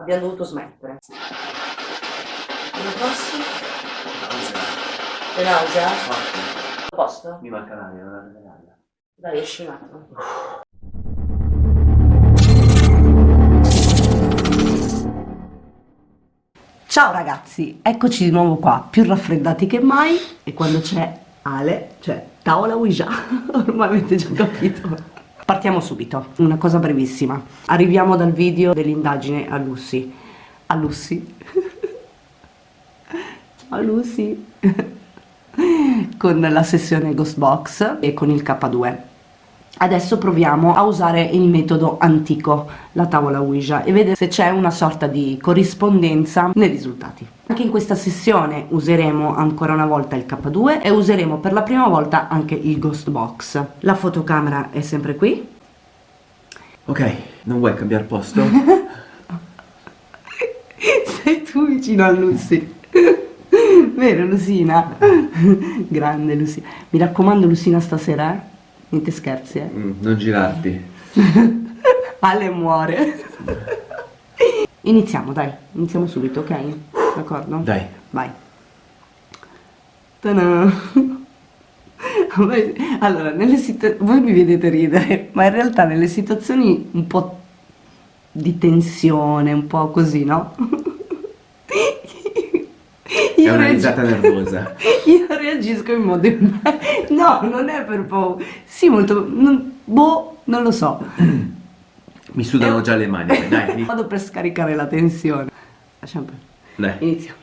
Abbiamo dovuto smettere. L'anno prossimo? Nausea. Le nausea? Forte. A posto? Mi manca l'aria, non avete l'aria. Dai, esci un attimo. Ciao ragazzi, eccoci di nuovo qua, più raffreddati che mai e quando c'è Ale, cioè tavola Ouija, ormai avete già capito. Partiamo subito, una cosa brevissima. Arriviamo dal video dell'indagine a Lucy. A Lucy? a Lucy? con la sessione Ghost Box e con il K2. Adesso proviamo a usare il metodo antico, la tavola Ouija, e vedere se c'è una sorta di corrispondenza nei risultati. Anche in questa sessione useremo ancora una volta il K2 e useremo per la prima volta anche il Ghost Box. La fotocamera è sempre qui. Ok, non vuoi cambiare posto? Sei tu vicino a Lucy. Vero Lucina? Grande Lucina. Mi raccomando Lucina stasera, eh? Niente scherzi, eh? Mm, non girarti. Ale muore. Iniziamo, dai. Iniziamo subito, ok? D'accordo? Dai. Vai. Allora, nelle situazioni... Voi mi vedete ridere, ma in realtà nelle situazioni un po' di tensione, un po' così, no? È Io una risata nervosa. Io reagisco in modo... No, non è per paura. Sì, molto... non- Boh, non lo so. Mi sudano già le mani. Dai, Vado per scaricare la tensione. Lasciamo perdere. dai. Iniziamo.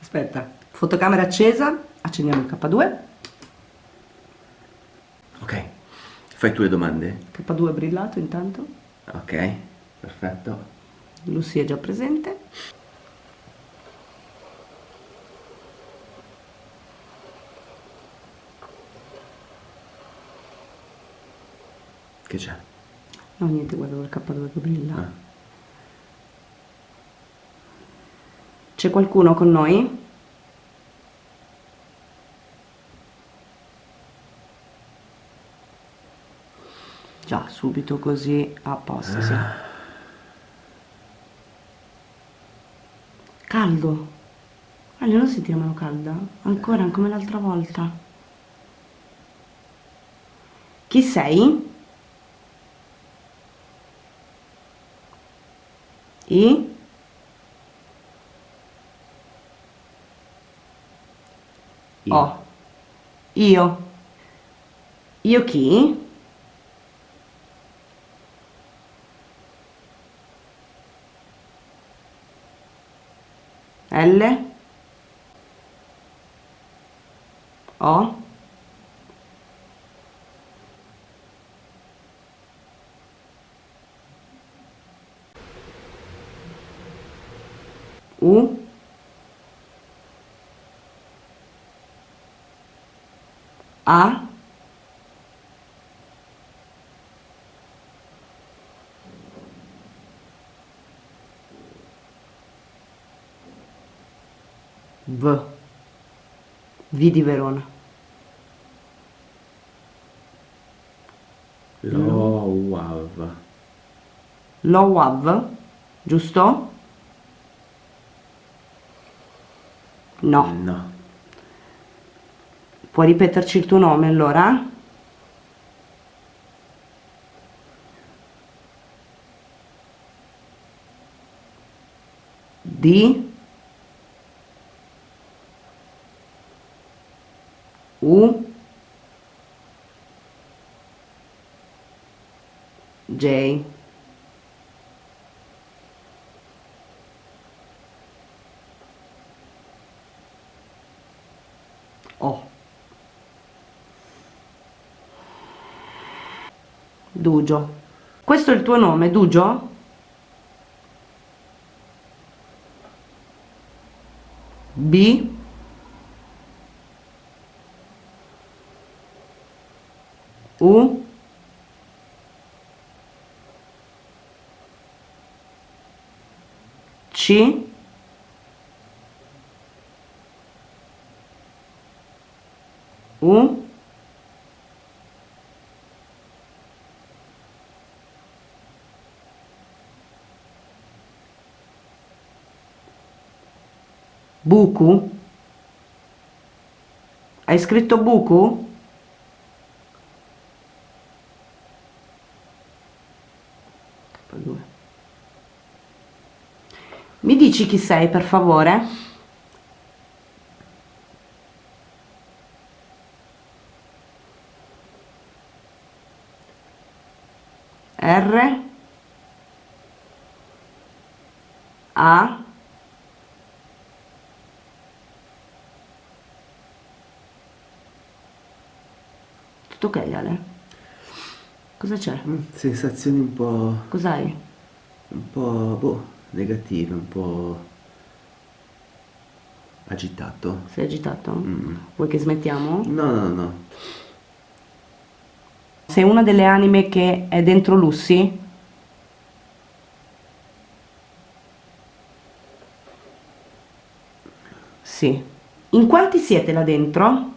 Aspetta, fotocamera accesa, accendiamo il K2. Ok. Fai tu le domande? K2 è brillato intanto. Ok, perfetto. Lucy è già presente. Che c'è? No, niente, guardo il K2 che brilla. Ah. C'è qualcuno con noi? Già, subito così a posto, sì. Caldo. Ale, non senti la mano calda? Ancora, come l'altra volta. Chi sei? I? Oh. Io. Io chi? L? O? U? A? V. V di Verona. Lo wow. Lowav, giusto? No. No. Puoi ripeterci il tuo nome allora? D U J O Dugio. Questo è il tuo nome, Dugio? B U C U Buku? Hai scritto Buku? Mi dici chi sei per favore? R A Tutto ok Ale? Cosa c'è? Mm, sensazioni un po'... Cos'hai? Un po'... boh, negative, un po'... agitato. Sei agitato? Mm. Vuoi che smettiamo? No, no, no. Sei una delle anime che è dentro Lucy? Sì. In quanti siete là dentro?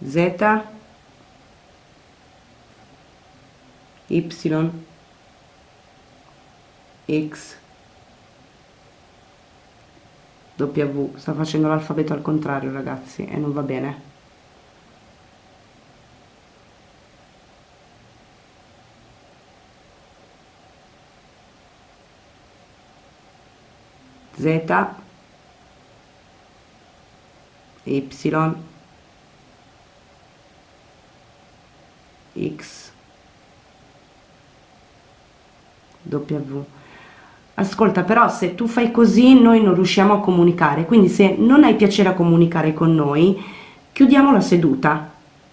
Z Y X W. Sta facendo l'alfabeto al contrario ragazzi e non va bene. Z Y X W ascolta però se tu fai così noi non riusciamo a comunicare quindi se non hai piacere a comunicare con noi chiudiamo la seduta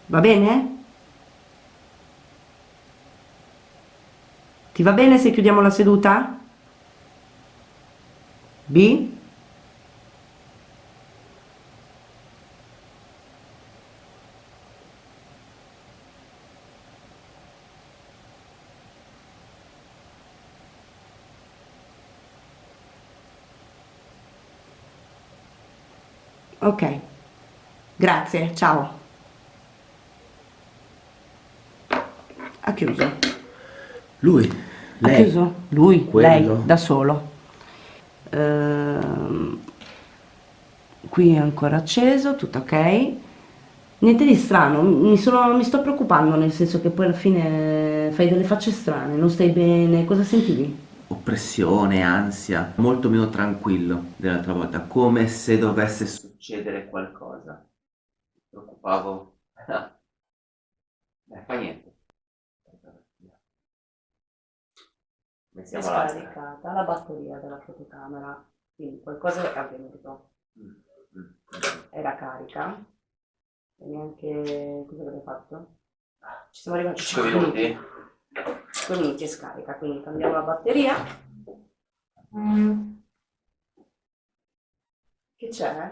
va bene? ti va bene se chiudiamo la seduta? B ok. Grazie ciao. Ha chiuso. Lui lei ha chiuso. Lui Quello. lei da solo. Ehm, qui è ancora acceso tutto ok. Niente di strano mi, sono, mi sto preoccupando nel senso che poi alla fine fai delle facce strane non stai bene. Cosa sentivi? Oppressione, ansia, molto meno tranquillo dell'altra volta, come se dovesse succedere qualcosa. Mi preoccupavo. Beh, fa niente. è Mettiamo l'altra. scaricata la batteria della fotocamera quindi qualcosa è avvenuto Mm, mm, era carica e neanche cosa avete fatto? ci siamo arrivati a 5 5 minuti? 5 minuti è scarica quindi cambiamo la batteria che c'è?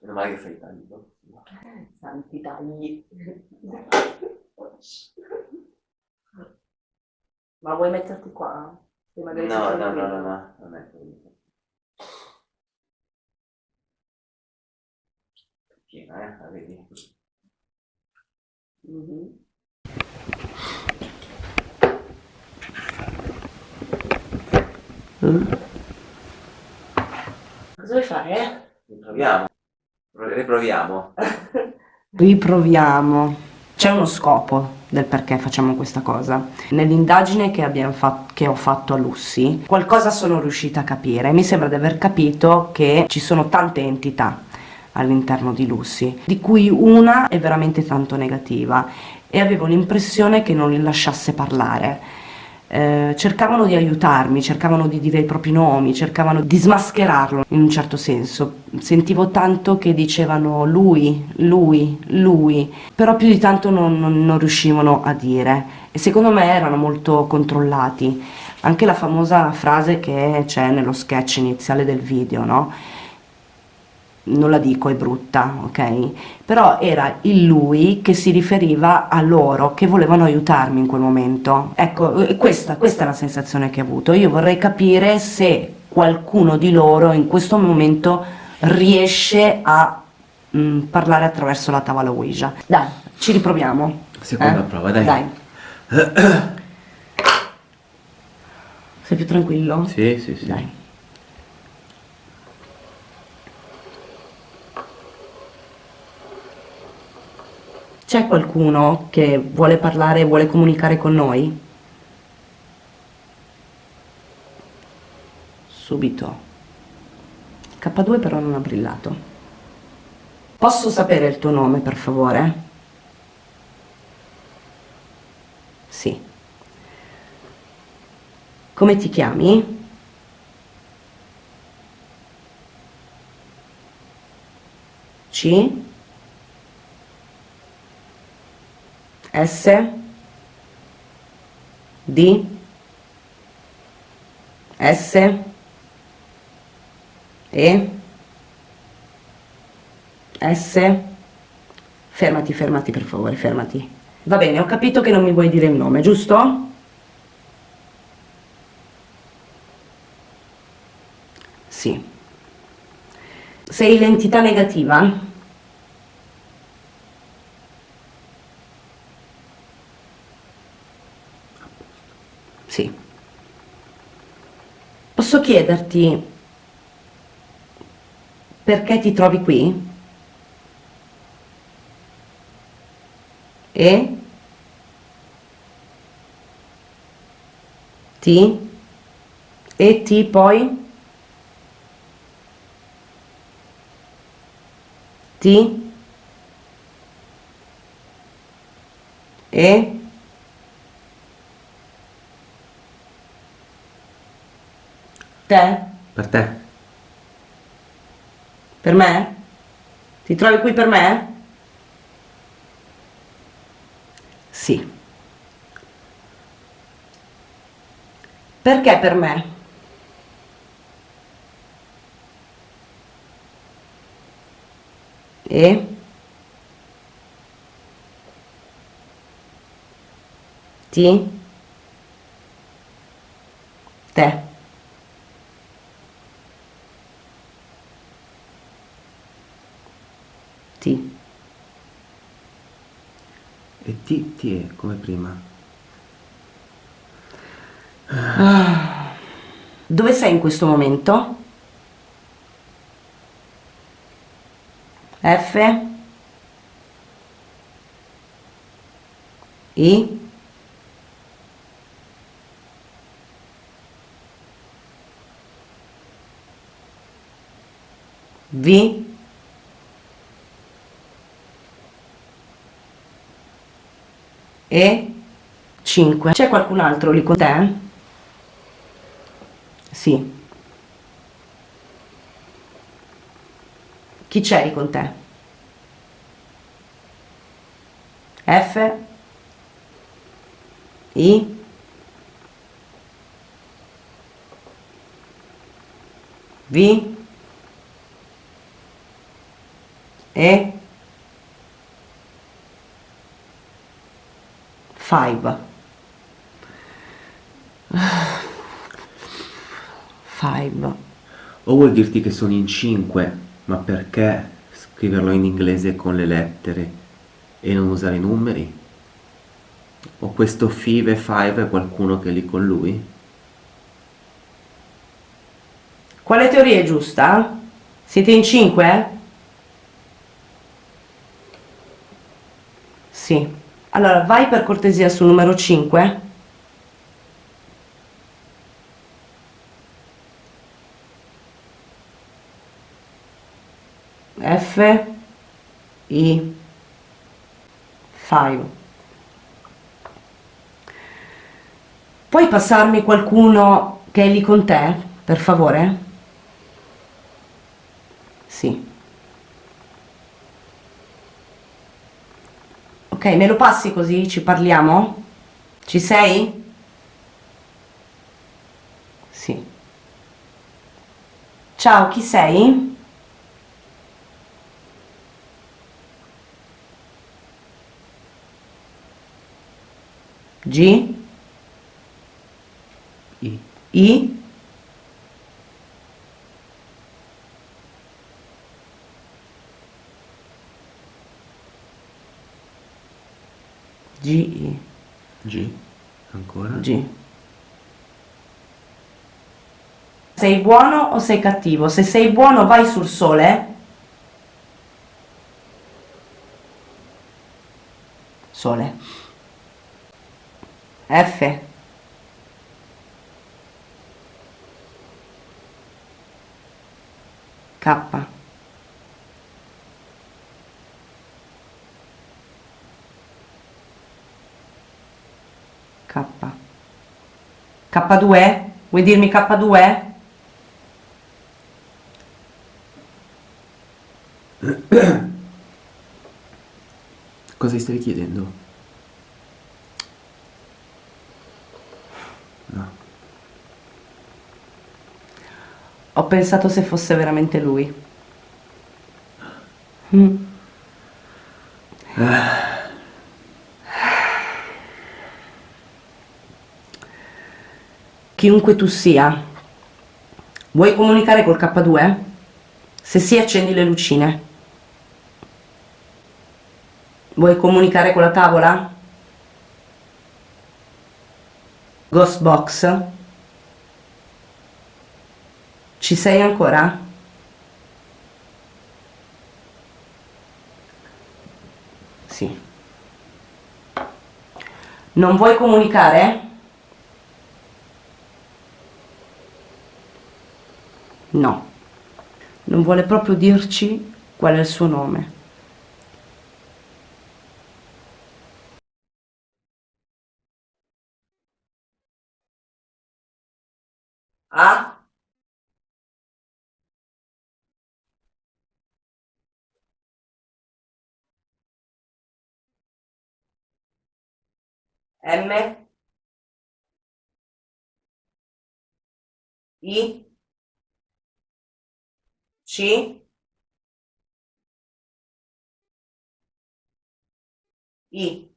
Meno male che fai i tagli. no? santi tagli ma vuoi metterti qua? No, no, no, no, no, non è così. Piena, eh, la vedi? Mhm. Cosa vuoi fare? Riproviamo. Pro- Riproviamo. Riproviamo. C'è uno scopo del perché facciamo questa cosa. Nell'indagine che, che ho fatto a Lucy, qualcosa sono riuscita a capire. Mi sembra di aver capito che ci sono tante entità all'interno di Lucy, di cui una è veramente tanto negativa e avevo l'impressione che non li lasciasse parlare. Eh, cercavano di aiutarmi, cercavano di dire i propri nomi, cercavano di smascherarlo in un certo senso. Sentivo tanto che dicevano lui, lui, lui, però più di tanto non, non, non riuscivano a dire e secondo me erano molto controllati. Anche la famosa frase che c'è nello sketch iniziale del video, no? Non la dico, è brutta, ok? Però era il lui che si riferiva a loro, che volevano aiutarmi in quel momento. Ecco, questa, questa è la sensazione che ho avuto. Io vorrei capire se qualcuno di loro in questo momento riesce a mh, mm, parlare attraverso la tavola Ouija. Dai, ci riproviamo. Seconda eh? prova, dai. Dai. Sei più tranquillo? Sì, sì, sì. Dai. C'è qualcuno che vuole parlare, vuole comunicare con noi? Subito. K2 però non ha brillato. Posso sapere il tuo nome, per favore? Sì. Come ti chiami? C? S D S E S fermati, fermati per favore, fermati va bene, ho capito che non mi vuoi dire il nome, giusto? sì sei l'entità negativa? Sì. Posso chiederti perché ti trovi qui? E? Ti? E ti poi? Ti? E? Te? Per te. Per me? Ti trovi qui per me? Sì. Perché per me? E? Ti? Te. T. E T, T è come prima. Ah. Dove sei in questo momento? F I V e 5 c'è qualcun altro lì con te? sì. Chi c'è lì con te? F? I? V? E 5 5 o vuol dirti che sono in 5 ma perché scriverlo in inglese con le lettere e non usare i numeri? o questo five 5 è qualcuno che è lì con lui? quale teoria è giusta? siete in 5? sì allora, vai per cortesia sul numero 5. F, I, 5. Puoi passarmi qualcuno che è lì con te, per favore? Sì. Ok, me lo passi così ci parliamo? Ci sei? Sì. Ciao, chi sei? G? I. I? G, G. Ancora. G. Sei buono o sei cattivo? Se sei buono vai sul sole. Sole. F. K. K. K2? Vuoi dirmi K2? Cosa gli stavi chiedendo? No. Ho pensato se fosse veramente lui. Mm. Chiunque tu sia, vuoi comunicare col K2? Se sì, accendi le lucine. Vuoi comunicare con la tavola? Ghost box? Ci sei ancora? Sì. Non vuoi comunicare? No. Non vuole proprio dirci qual è il suo nome. A? M? I? C? I?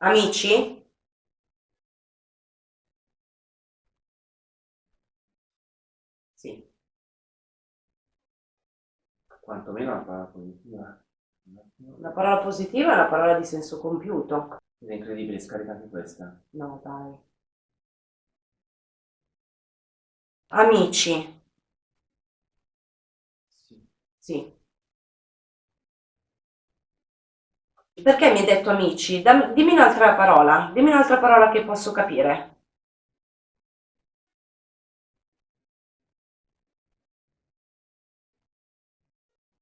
Amici? Sì. Quantomeno una parola positiva. Una parola positiva è una parola di senso compiuto. È incredibile, scarica anche questa. No, dai. Amici? Sì. Sì. Perché mi hai detto amici? Dam- dimmi un'altra parola, dimmi un'altra parola che posso capire.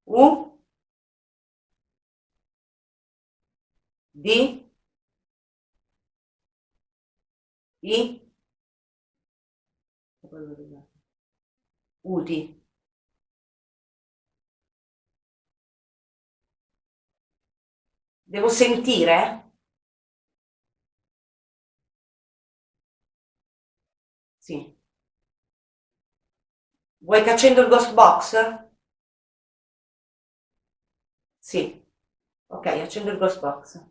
U? D? I? Udi. Devo sentire? Sì. Vuoi che accendo il ghost box? Sì. Ok, accendo il ghost box.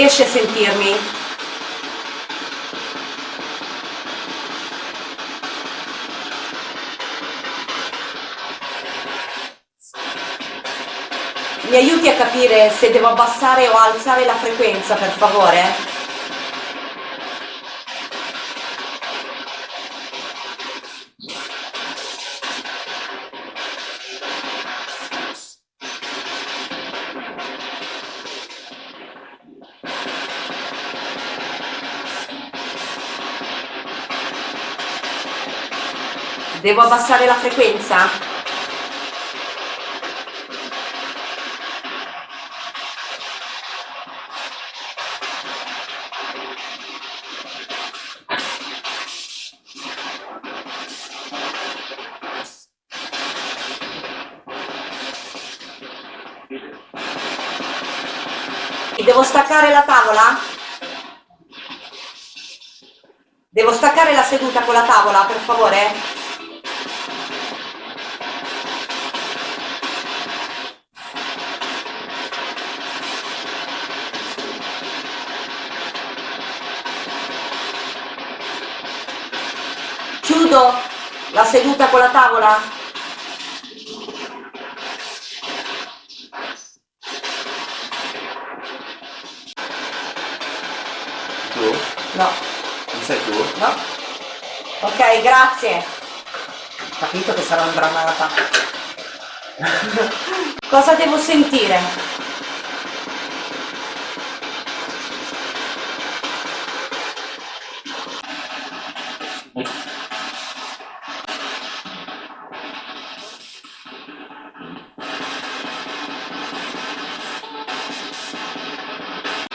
riesci a sentirmi? Mi aiuti a capire se devo abbassare o alzare la frequenza, per favore? Devo abbassare la frequenza? Devo staccare la tavola? Devo staccare la seduta con la tavola, per favore? Seduta con la tavola? No. Non sei tu? No. Ok, grazie. Capito che sarà imbranata. Cosa devo sentire?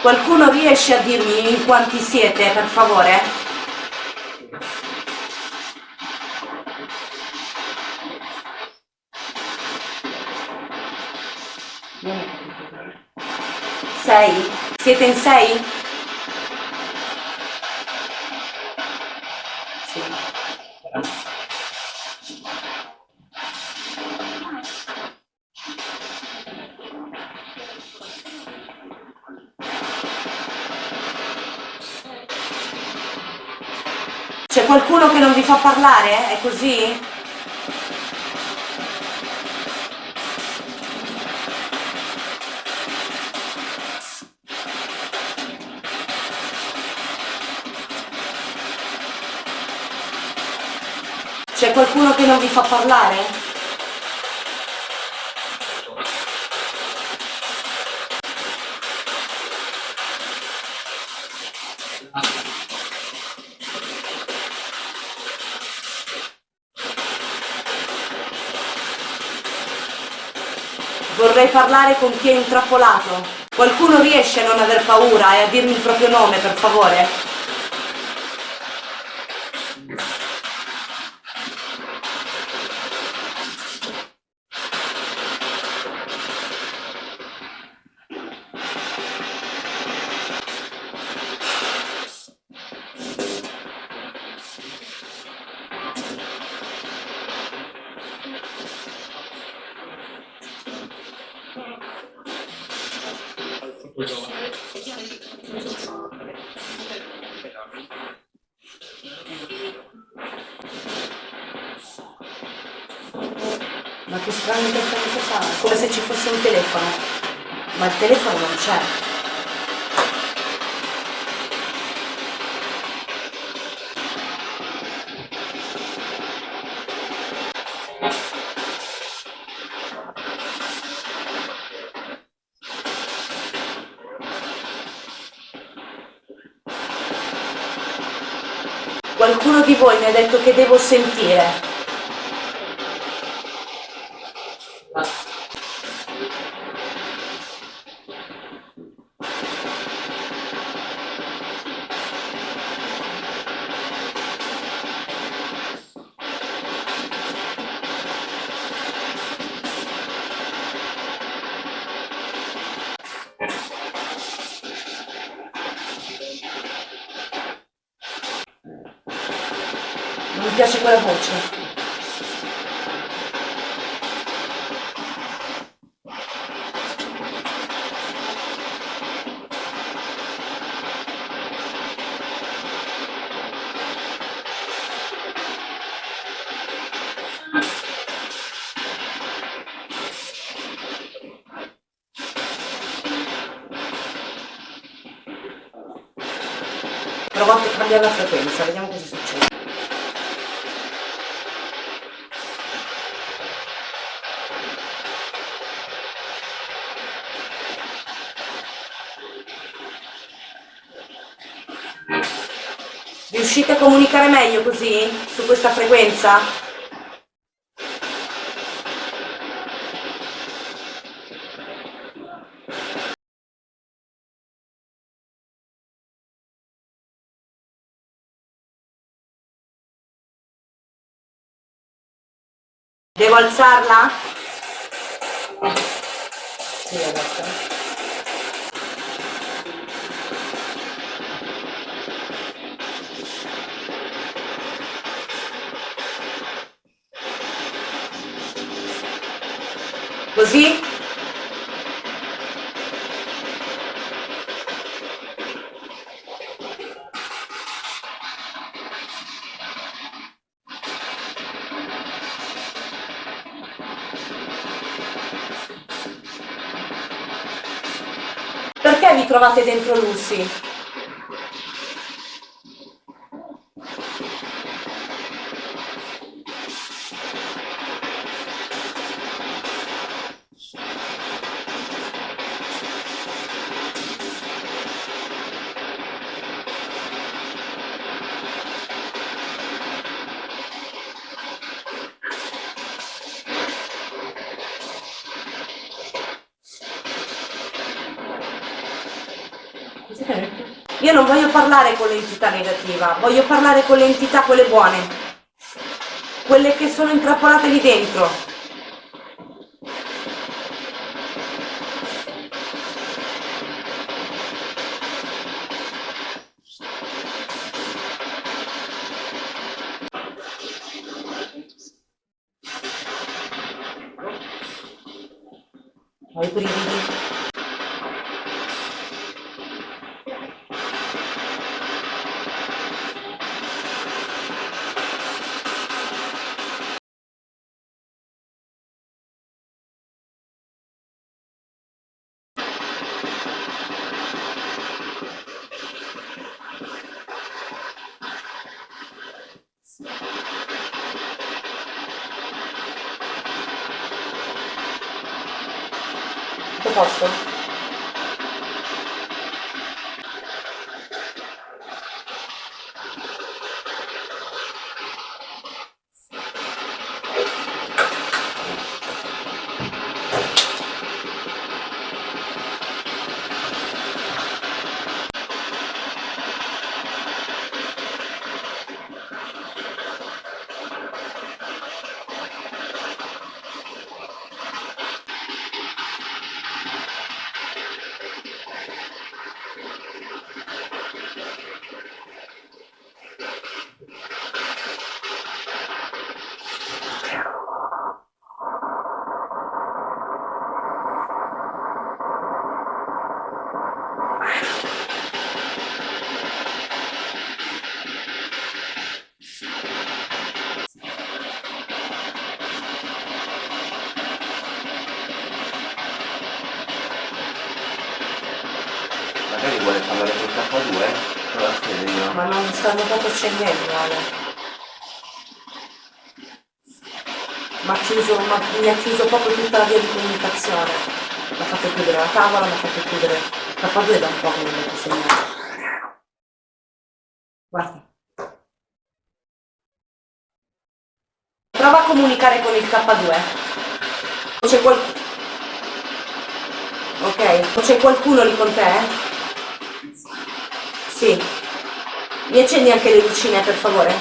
Qualcuno riesce a dirmi in quanti siete, per favore? Sei? Siete in sei? Fa parlare? È così? C'è qualcuno che non vi fa parlare? Vorrei parlare con chi è intrappolato. Qualcuno riesce a non aver paura e a dirmi il proprio nome, per favore? Ma che strano interferenza fa? Come se ci fosse un telefono. Ma il telefono non c'è. Qualcuno di voi mi ha detto che devo sentire. Provo a cambiare la frequenza, vediamo cosa succede. Riuscite a comunicare meglio così? Su questa frequenza? Devo alzarla? Sì, adesso. Così? Trovate dentro Lucy? Io non voglio parlare con l'entità negativa, voglio parlare con le entità quelle buone, quelle che sono intrappolate lì dentro. K2, quando avete il K2 con la stereo. Ma non stanno proprio scendendo, Ale. mi ha chiuso, proprio tutta la via di comunicazione. Mi ha fatto chiudere la tavola, mi ha fatto chiudere la padre da un po' come mi segnale. Guarda. Prova a comunicare con il K2. C'è qualcuno. Ok, c'è qualcuno lì con te? Eh? Sì. Mi accendi anche le lucine, per favore?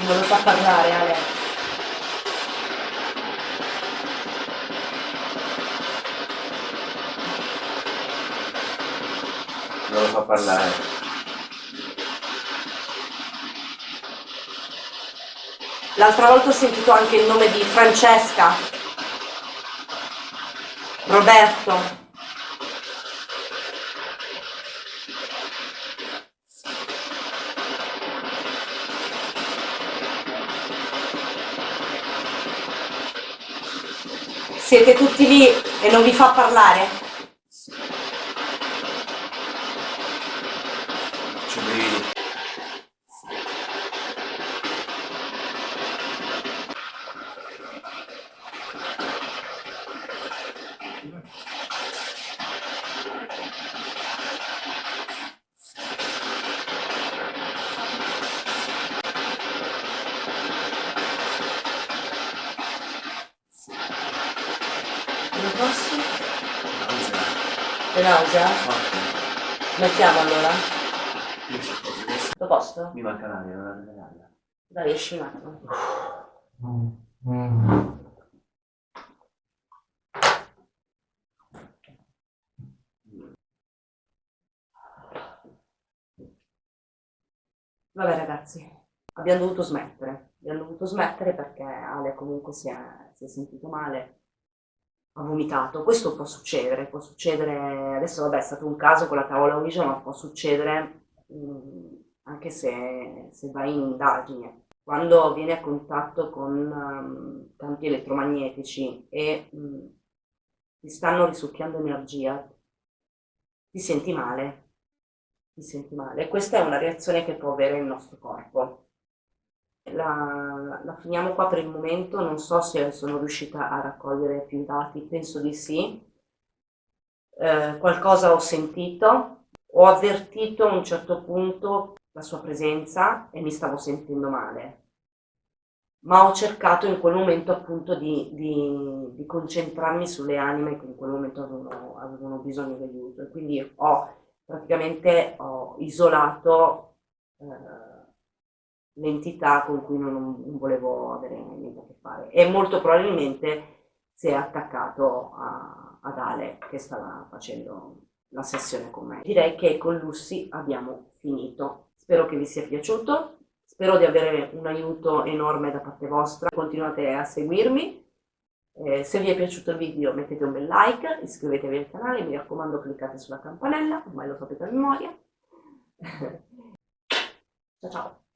Non lo fa parlare, L'altra volta ho sentito anche il nome di Francesca, Roberto. Siete tutti lì e non vi fa parlare? Forte. Mettiamo allora? Questo. Tutto a posto? Mi manca l'aria, non avere l'aria. Dai, esci un attimo. Vabbè ragazzi, abbiamo dovuto smettere. Abbiamo dovuto smettere perché Ale comunque si è, si è sentito male, ha vomitato. Questo può succedere, può succedere, adesso vabbè è stato un caso con la tavola Ouija, ma può succedere mm, anche se, se vai in indagine. Quando vieni a contatto con um, campi elettromagnetici e mm, ti stanno risucchiando energia, ti senti male, ti senti male. Questa è una reazione che può avere il nostro corpo. La, la finiamo qua per il momento, non so se sono riuscita a raccogliere più dati, penso di sì. Eh, qualcosa ho sentito, ho avvertito a un certo punto la sua presenza e mi stavo sentendo male. Ma ho cercato in quel momento appunto di, di, di concentrarmi sulle anime che in quel momento avevano, avevano bisogno di aiuto e quindi ho praticamente ho isolato eh, l'entità con cui non, non, volevo avere niente a che fare e molto probabilmente si è attaccato a, ad Ale che stava facendo la sessione con me. Direi che con Lucy abbiamo finito. Spero che vi sia piaciuto, spero di avere un aiuto enorme da parte vostra, continuate a seguirmi. Eh, se vi è piaciuto il video mettete un bel like, iscrivetevi al canale, mi raccomando cliccate sulla campanella, ormai lo sapete a memoria. ciao ciao!